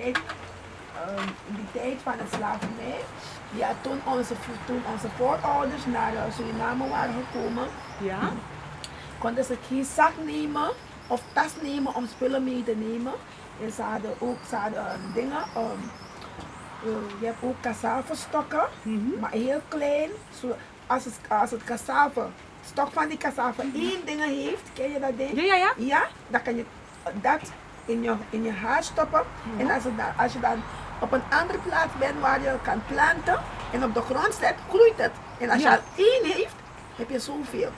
Kijk, ehm, in die tijd van het slavernij, ja, toen onze, toen onze voorouders naar eh, Suriname waren gekomen, Ja? konden ze geen zak nemen of tas nemen om spullen mee te nemen. En ze hadden ook ze hadden, eh, dingen, ehm, eh, je hebt ook cassave-stokken, Mhm. maar heel klein. Zo, als, het, als het cassave, stok van die cassave één ding heeft, ken je dat ding? Ja, ja, ja. Ja, dan kan je dat in je, in je haar stoppen. En als, het dan, als je dan op een andere plaats bent waar je kan planten en op de grond zet, groeit het. En als Ja. je al één heeft, heb je zoveel.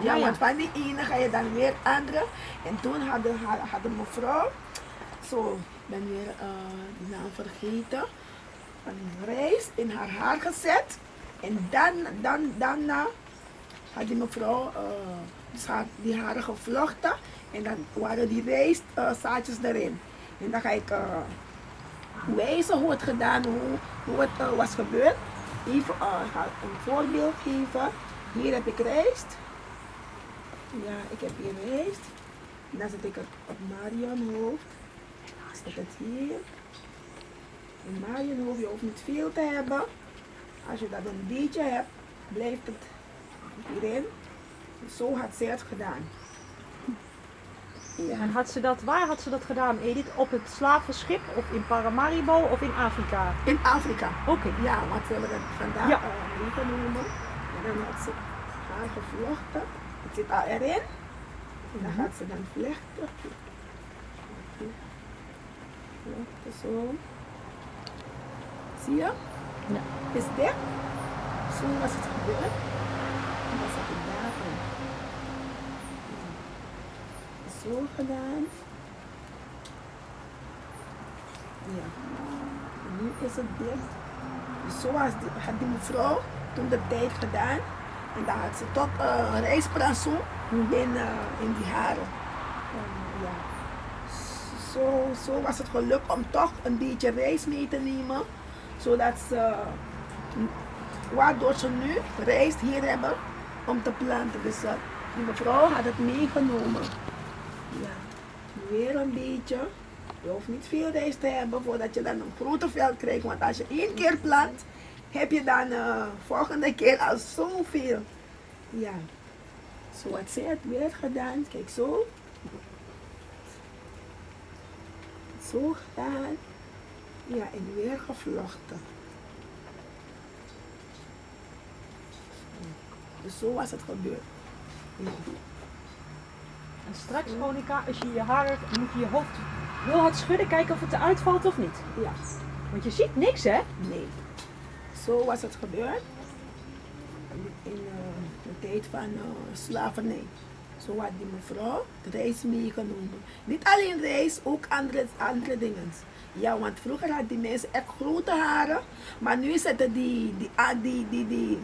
Ja, Ja, want van die ene ga je dan weer andere. En toen had- had een mevrouw, zo, ik ben weer die naam vergeten, een rijst in haar haar gezet. En dan, dan, daarna had die mevrouw eh, dus die haren gevlochten. En dan waren die rijstzaadjes erin. En dan ga ik eh, wijzen hoe het gedaan, hoe, hoe het eh, was gebeurd. Even eh, ik ga een voorbeeld geven. Hier heb ik rijst. Ja, ik heb hier rijst. En dan zet ik het op Marion hoofd. Zet het hier. En Marion hoofd, je hoeft niet veel te hebben. Als je dat een beetje hebt, blijft het hierin. Zo had zij het gedaan. Ja. En had ze dat, waar had ze dat gedaan, Edith? Op het slavenschip of in Paramaribo of in Afrika? In Afrika. Oké. Ja, want we hebben het vandaag Ja. eh, meegenomen. En dan had ze haar gevlochten. Het zit al erin. En dan gaat ze dan vlechten. Vlechten zo. Zie je? Ja. Is dit? Zo was het gebeurd. Ik daarin. Zo gedaan. Ja. Nu is het dicht. Dus zo die, had die mevrouw toen de tijd gedaan. En dan had ze tot uh, een rijstbransel in, eh, in die haren. En, ja. Zo, zo was het gelukt om toch een beetje rijst mee te nemen. Zodat ze, waardoor ze nu rijst hier hebben om te planten. Dus eh, die mevrouw had het meegenomen. Ja, weer een beetje. Je hoeft niet veel rijst te hebben voordat je dan een grote veld krijgt. Want als je één keer plant, heb je dan uh, volgende keer al zoveel. Ja, zo had zij het weer gedaan. Kijk zo. Zo gedaan. Ja, en weer gevlochten. Dus zo was het gebeurd. Ja. En straks, Monika, als je je haar, moet je je hoofd heel hard schudden, kijken of het eruit valt of niet. ja. Want je ziet niks, hè? Nee. Zo was het gebeurd. In uh, de tijd van uh, slavernij. Zo had die mevrouw de reis meegenomen. Niet alleen reis, ook andere, andere dingen. Ja, want vroeger hadden die mensen echt grote haren. Maar nu zitten die, die, ah, die, die, die,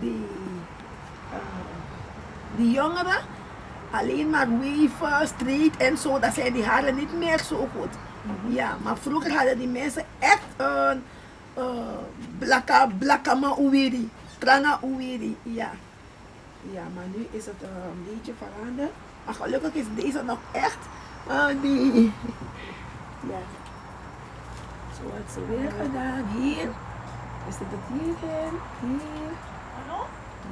die, uh, die jongeren alleen maar weven, street en zo. Dat zijn die haren niet meer zo goed. Ja, maar vroeger hadden die mensen echt een uh, blakka, blakkama uwiri, tranga uwiri, ja. Ja, maar nu is het uh, een beetje veranderd. Maar gelukkig is deze nog echt uh, die, ja. Zo had ze weer gedaan. Hier, is het het hierin, hier,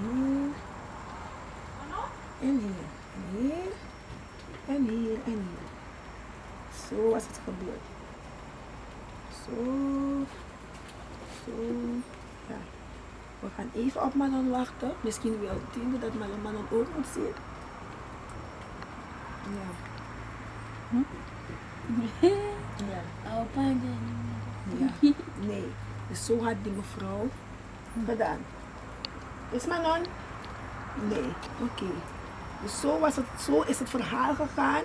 hier, en hier, en hier, en hier, en hier. Zo was het gebeurd. Zo. Zo. Ja. We gaan even op Manon wachten. Misschien wil Tine dat Manon, ook moet zien. Ja. Ja. Opa en ja. Nee. Dus zo had die mevrouw gedaan. Is Manon? Nee. Oké. Dus zo, was het, zo is het verhaal gegaan.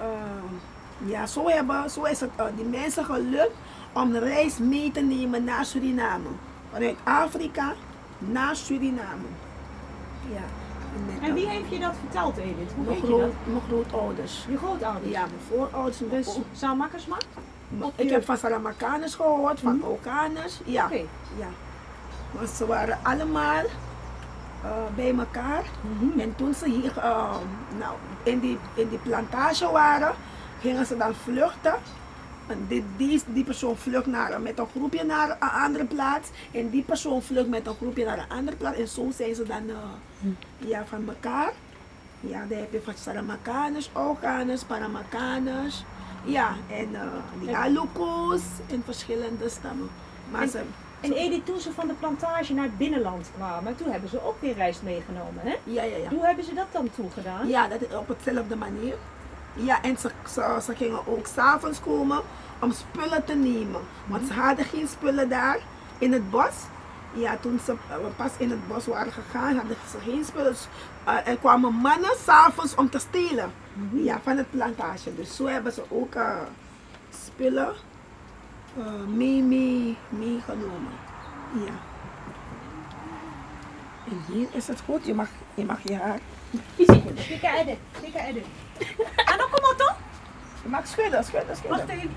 Uh, ja, zo, hebben, zo is het uh, die mensen gelukt om de reis mee te nemen naar Suriname. Vanuit Afrika naar Suriname. Ja. En wie heeft je dat verteld, Edith? Hoe Mijn, weet je dat? groot, mijn grootouders. Je grootouders? Ja, mijn voorouders. mijn Dus Salmakkersma? ik heb van Salamakaners gehoord, van Okaners. Ja. Oké. ja. Maar ze waren allemaal uh, bij elkaar. Mhm. En toen ze hier uh, nou, in, die, in die plantage waren, gingen ze dan vluchten En die, die, die persoon vlucht naar, met een groepje naar een andere plaats. En die persoon vlucht met een groepje naar een andere plaats. En zo zijn ze dan eh, ja, van elkaar. Ja, dan heb je van Saramakaners, Oganers, Paramakaners. Ja, en uh, die Aluko's en verschillende stammen. Maar En- ze, En Edith, toen ze van de plantage naar het binnenland kwamen, toen hebben ze ook weer rijst meegenomen, hè? ja, ja, ja. Hoe hebben ze dat dan toegedaan? Ja, dat op hetzelfde manier. Ja, en ze, ze, ze gingen ook s'avonds komen om spullen te nemen. Want ze hadden geen spullen daar in het bos. Ja, toen ze eh, pas in het bos waren gegaan, hadden ze geen spullen. Dus, eh, er kwamen mannen s'avonds om te stelen. Ja, van het plantage. Dus zo hebben ze ook eh, spullen mee, mee, meegenomen. Ja. En hier is het goed. Je mag je, mag je haar Dikke Edith, dikke Edith. En dan kom toch? Je mag schudden, schudden, schudden. Wacht even.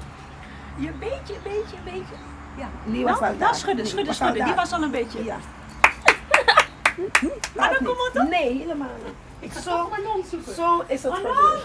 Je beetje, beetje, beetje. Ja. Die was nou, al nou, daar. schudden, Die schudden, schudden. Die was al een beetje. Ja. Maar dan kom maar toch? Nee, helemaal niet. Ik ga Zo. zoeken. Zo is het Oh, gebeurd.